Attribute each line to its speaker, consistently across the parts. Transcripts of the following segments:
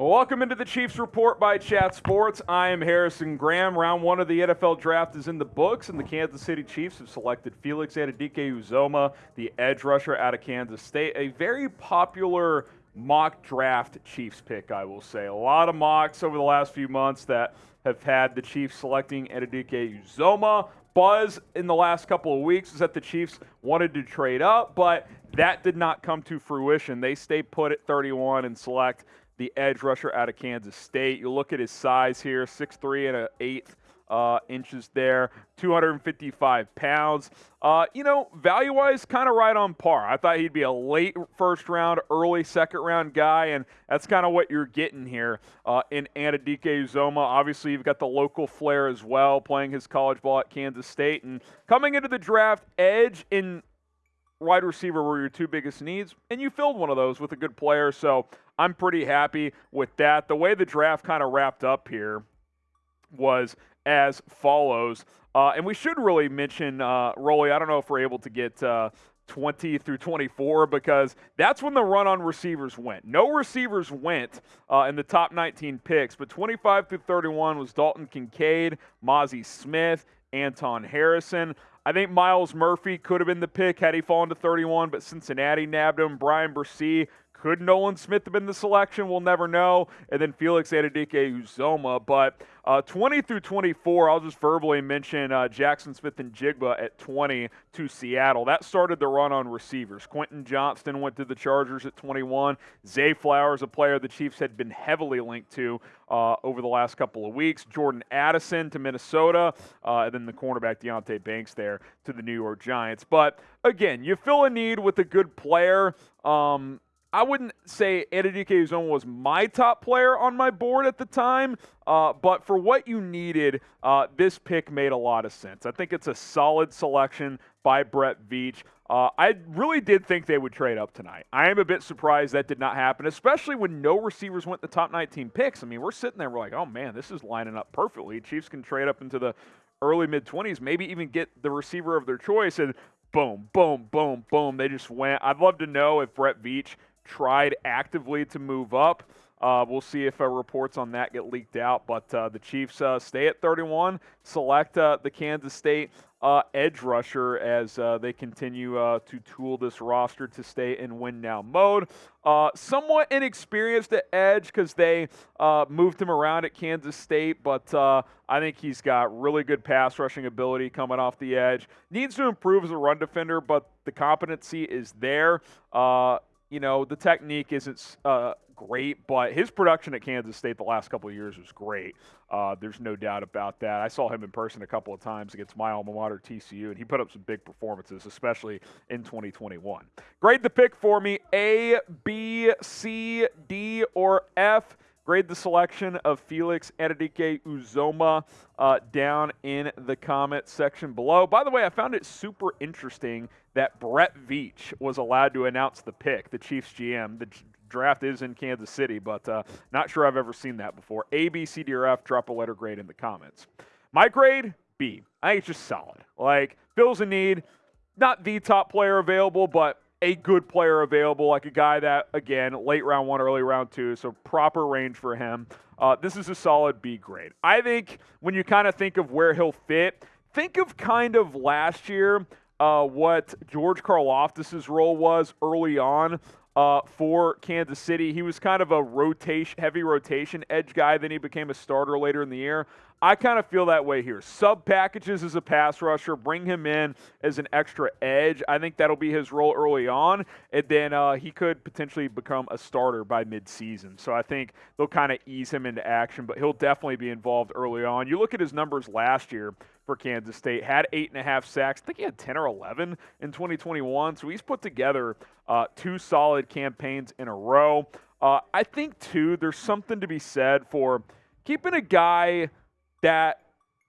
Speaker 1: Welcome into the Chiefs Report by Chat Sports. I am Harrison Graham. Round one of the NFL draft is in the books, and the Kansas City Chiefs have selected Felix Anudike-Uzomah, the edge rusher out of Kansas State. A very popular mock draft Chiefs pick, I will say. A lot of mocks over the last few months that have had the Chiefs selecting Anudike-Uzomah. Buzz in the last couple of weeks is that the Chiefs wanted to trade up, but that did not come to fruition. They stay put at 31 and select the edge rusher out of Kansas State. You look at his size here, 6'3 and an eighth uh, inches there, 255 pounds. Uh, you know, value wise, kind of right on par. I thought he'd be a late first round, early second round guy, and that's kind of what you're getting here uh, in Anudike-Uzomah. Obviously, you've got the local flair as well, playing his college ball at Kansas State. And coming into the draft, edge in wide receiver were your two biggest needs, and you filled one of those with a good player. So I'm pretty happy with that. The way the draft kind of wrapped up here was as follows. Uh, and we should really mention, uh, Rolly, I don't know if we're able to get uh, 20 through 24 because that's when the run on receivers went. No receivers went uh, in the top 19 picks, but 25 through 31 was Dalton Kincaid, Mazi Smith, Anton Harrison. I think Myles Murphy could have been the pick had he fallen to 31, but Cincinnati nabbed him. Bryan Bresee could Nolan Smith have been the selection? We'll never know. And then Felix Anudike-Uzomah. But uh, 20 through 24, I'll just verbally mention uh, Jaxon Smith-Njigba at 20 to Seattle. That started the run on receivers. Quentin Johnston went to the Chargers at 21. Zay Flowers, a player the Chiefs had been heavily linked to uh, over the last couple of weeks. Jordan Addison to Minnesota. Uh, and then the cornerback Deonte Banks there to the New York Giants. But again, you fill a need with a good player. Um, I wouldn't say Anudike-Uzomah was my top player on my board at the time, uh, but for what you needed, uh, this pick made a lot of sense. I think it's a solid selection by Brett Veach. Uh, I really did think they would trade up tonight. I am a bit surprised that did not happen, especially when no receivers went the top 19 picks. I mean, we're sitting there, we're like, oh man, this is lining up perfectly. Chiefs can trade up into the early mid 20s, maybe even get the receiver of their choice, and boom, boom, boom, boom, they just went. I'd love to know if Brett Veach tried actively to move up. Uh, we'll see if uh, reports on that get leaked out. But uh, the Chiefs uh, stay at 31, select uh, the Kansas State uh, edge rusher as they continue to tool this roster to stay in win now mode. somewhat inexperienced at edge because they moved him around at Kansas State, but I think he's got really good pass rushing ability coming off the edge. Needs to improve as a run defender, but the competency is there you know, the technique isn't uh, great, but his production at Kansas State the last couple of years was great. Uh, there's no doubt about that. I saw him in person a couple of times against my alma mater, TCU, and he put up some big performances, especially in 2021. Grade the pick for me A, B, C, D, or F. Grade the selection of Felix Anudike-Uzomah uh, down in the comment section below. By the way, I found it super interesting that Brett Veach was allowed to announce the pick, the Chiefs GM. The draft is in Kansas City, but uh, not sure I've ever seen that before. A, B, C, D, or F, drop a letter grade in the comments. My grade, B. I think it's just solid. Like, Bill's a need. Not the top player available, but a good player available, like a guy that, again, late round one, early round two, so proper range for him. Uh, this is a solid B grade. I think when you kind of think of where he'll fit, think of kind of last year uh, what George Karlaftis' role was early on uh, for Kansas City. He was kind of a rotation, heavy rotation edge guy. Then he became a starter later in the year. I kind of feel that way here. Sub packages as a pass rusher, bring him in as an extra edge. I think that'll be his role early on, and then uh, he could potentially become a starter by midseason. So I think they'll kind of ease him into action, but he'll definitely be involved early on. You look at his numbers last year for Kansas State, had eight and a half sacks. I think he had 10 or 11 in 2021. So he's put together uh, two solid campaigns in a row. Uh, I think, too, there's something to be said for keeping a guy – that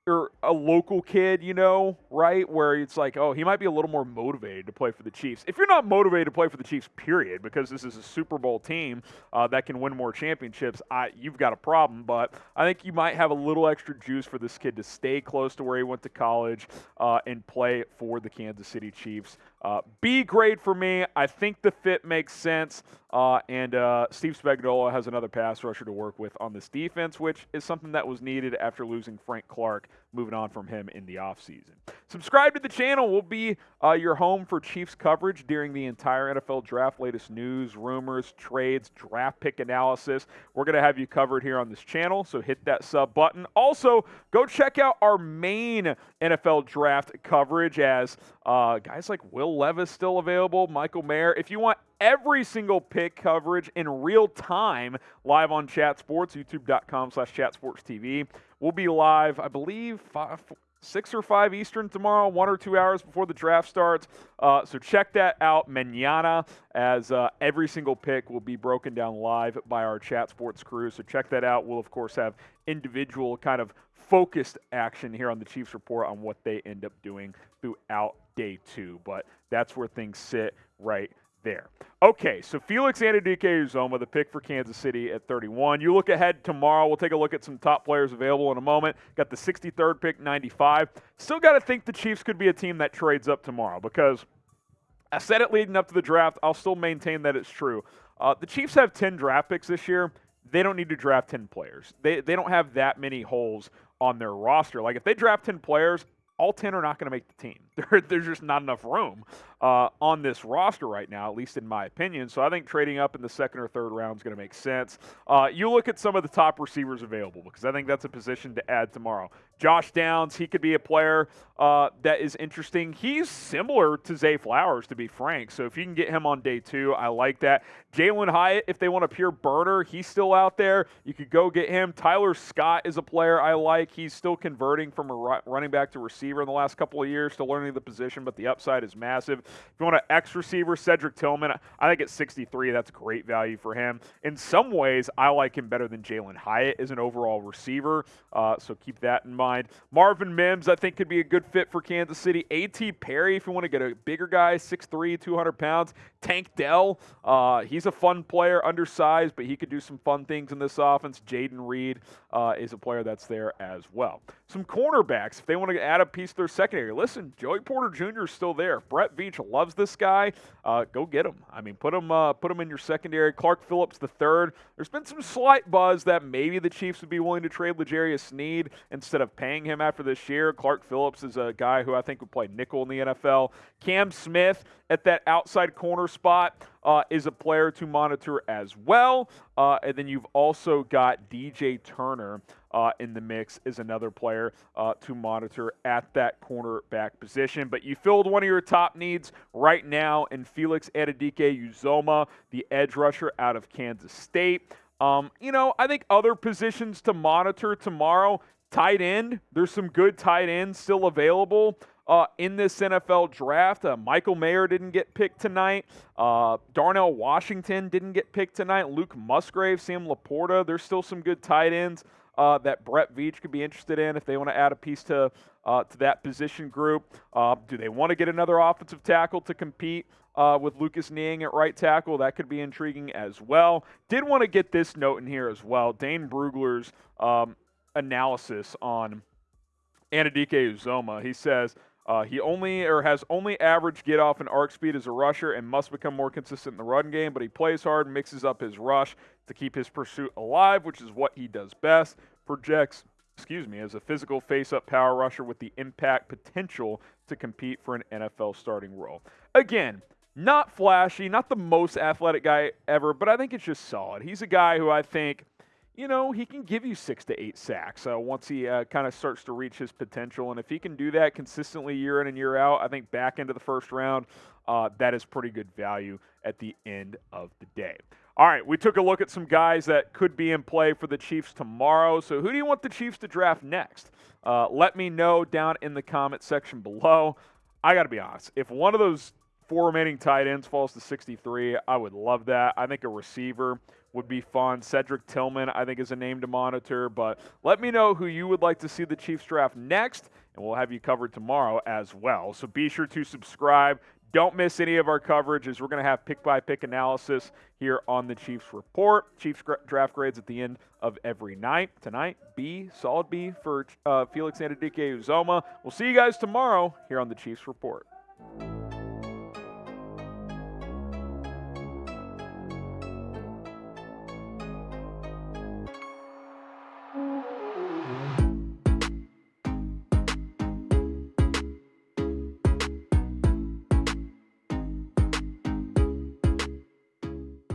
Speaker 1: or a local kid, you know, right? Where it's like, oh, he might be a little more motivated to play for the Chiefs. If you're not motivated to play for the Chiefs, period, because this is a Super Bowl team uh, that can win more championships, I, you've got a problem. But I think you might have a little extra juice for this kid to stay close to where he went to college uh, and play for the Kansas City Chiefs. Uh, B grade for me. I think the fit makes sense. Uh, and uh, Steve Spagnuolo has another pass rusher to work with on this defense, which is something that was needed after losing Frank Clark, moving on from him in the offseason. Subscribe to the channel. We'll be uh, your home for Chiefs coverage during the entire NFL draft, latest news, rumors, trades, draft pick analysis. We're going to have you covered here on this channel, so hit that sub button. Also, go check out our main NFL draft coverage as uh, guys like Will Levis still available, Michael Mayer. If you want every single pick coverage in real time live on Chat Sports, youtube.com slash chatsportstv. We'll be live, I believe, five, six or five Eastern tomorrow, one or two hours before the draft starts. Uh, so check that out manana as uh, every single pick will be broken down live by our Chat Sports crew. So check that out. We'll, of course, have individual kind of focused action here on the Chiefs Report on what they end up doing throughout day two. But that's where things sit right there. Okay, so Felix Anudike-Uzomah, the pick for Kansas City at 31. You look ahead tomorrow. We'll take a look at some top players available in a moment. Got the 63rd pick, 95. Still got to think the Chiefs could be a team that trades up tomorrow because I said it leading up to the draft. I'll still maintain that it's true. Uh, the Chiefs have 10 draft picks this year. They don't need to draft 10 players. They, they don't have that many holes on their roster. Like if they draft 10 players, all 10 are not going to make the team. There, there's just not enough room uh, on this roster right now, at least in my opinion. So I think trading up in the second or third round is going to make sense. Uh, you look at some of the top receivers available because I think that's a position to add tomorrow. Josh Downs, he could be a player uh, that is interesting. He's similar to Zay Flowers, to be frank. So if you can get him on day two, I like that. Jalen Hyatt, if they want a pure burner, he's still out there. You could go get him. Tyler Scott is a player I like. He's still converting from a running back to receiver in the last couple of years, still learning the position, but the upside is massive. If you want an X receiver, Cedric Tillman, I think at 63, that's great value for him. In some ways, I like him better than Jalen Hyatt as an overall receiver, uh, so keep that in mind. Marvin Mims, I think, could be a good fit for Kansas City. A.T. Perry, if you want to get a bigger guy, 6'3, 200 pounds. Tank Dell, uh, he's a fun player, undersized, but he could do some fun things in this offense. Jayden Reed uh, is a player that's there as well. Some cornerbacks, if they want to add a piece to their secondary. Listen, Joey Porter Jr. is still there. Brett Veach loves this guy. Uh, go get him. I mean, put him, uh, put him in your secondary. Clark Phillips the third. There's been some slight buzz that maybe the Chiefs would be willing to trade L'Jarius Sneed instead of paying him after this year. Clark Phillips is a guy who I think would play nickel in the NFL. Cam Smith at that outside corner spot uh, is a player to monitor as well. Uh, and then you've also got DJ Turner uh, in the mix is another player uh, to monitor at that cornerback position. But you filled one of your top needs right now in Felix Anudike-Uzomah, the edge rusher out of Kansas State. Um, you know, I think other positions to monitor tomorrow. Tight end, there's some good tight ends still available uh, in this NFL draft. Uh, Michael Mayer didn't get picked tonight. Uh, Darnell Washington didn't get picked tonight. Luke Musgrave, Sam LaPorta. There's still some good tight ends uh, that Brett Veach could be interested in if they want to add a piece to uh, to that position group. Uh, do they want to get another offensive tackle to compete? with Lucas Niang at right tackle, that could be intriguing as well. Did want to get this note in here as well. Dane Brugler's um, analysis on Anudike-Uzomah. He says uh, he only or has only average get off and arc speed as a rusher and must become more consistent in the run game, but he plays hard mixes up his rush to keep his pursuit alive, which is what he does best. Projects, excuse me, as a physical face up power rusher with the impact potential to compete for an NFL starting role. Again, not flashy, not the most athletic guy ever, but I think it's just solid. He's a guy who I think you know, he can give you six to eight sacks uh, once he uh, kind of starts to reach his potential. And if he can do that consistently year in and year out, I think back into the first round, uh, that is pretty good value at the end of the day. All right, we took a look at some guys that could be in play for the Chiefs tomorrow. So, who do you want the Chiefs to draft next? Uh, let me know down in the comment section below. I got to be honest, if one of those four remaining tight ends falls to 63, I would love that. I think a receiver would be fun. Cedric Tillman, I think, is a name to monitor. But let me know who you would like to see the Chiefs draft next, and we'll have you covered tomorrow as well. So be sure to subscribe. Don't miss any of our coverage as we're going to have pick by pick analysis here on the Chiefs Report. Chiefs draft grades at the end of every night. Tonight, B, solid B for uh, Felix Anudike Uzomah. We'll see you guys tomorrow here on the Chiefs Report.